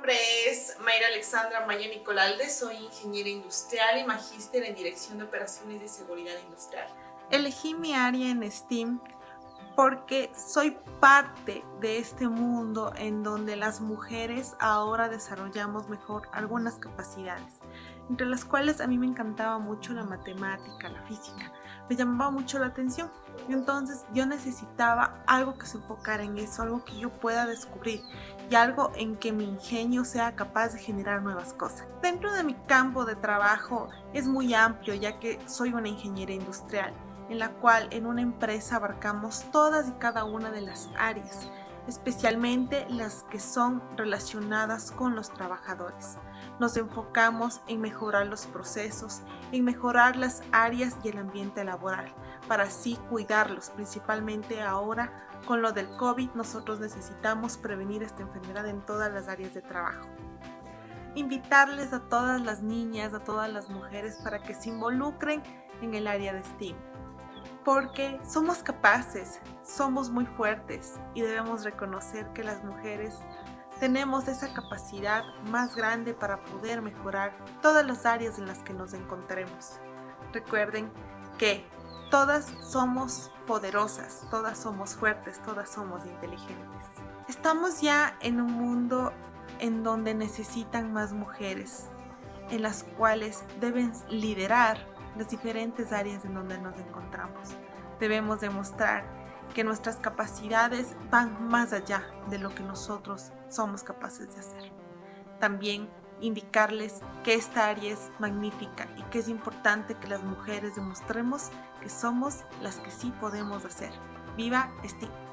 nombre es Mayra Alexandra Maya Nicolalde, soy ingeniera industrial y magíster en Dirección de Operaciones de Seguridad Industrial. Elegí mi área en STEAM porque soy parte de este mundo en donde las mujeres ahora desarrollamos mejor algunas capacidades entre las cuales a mí me encantaba mucho la matemática, la física, me llamaba mucho la atención. Entonces yo necesitaba algo que se enfocara en eso, algo que yo pueda descubrir y algo en que mi ingenio sea capaz de generar nuevas cosas. Dentro de mi campo de trabajo es muy amplio ya que soy una ingeniera industrial en la cual en una empresa abarcamos todas y cada una de las áreas, especialmente las que son relacionadas con los trabajadores. Nos enfocamos en mejorar los procesos, en mejorar las áreas y el ambiente laboral, para así cuidarlos, principalmente ahora con lo del COVID nosotros necesitamos prevenir esta enfermedad en todas las áreas de trabajo. Invitarles a todas las niñas, a todas las mujeres para que se involucren en el área de STEAM porque somos capaces, somos muy fuertes y debemos reconocer que las mujeres tenemos esa capacidad más grande para poder mejorar todas las áreas en las que nos encontremos. Recuerden que todas somos poderosas, todas somos fuertes, todas somos inteligentes. Estamos ya en un mundo en donde necesitan más mujeres, en las cuales deben liderar las diferentes áreas en donde nos encontramos. Debemos demostrar que nuestras capacidades van más allá de lo que nosotros somos capaces de hacer. También indicarles que esta área es magnífica y que es importante que las mujeres demostremos que somos las que sí podemos hacer. ¡Viva STEAM!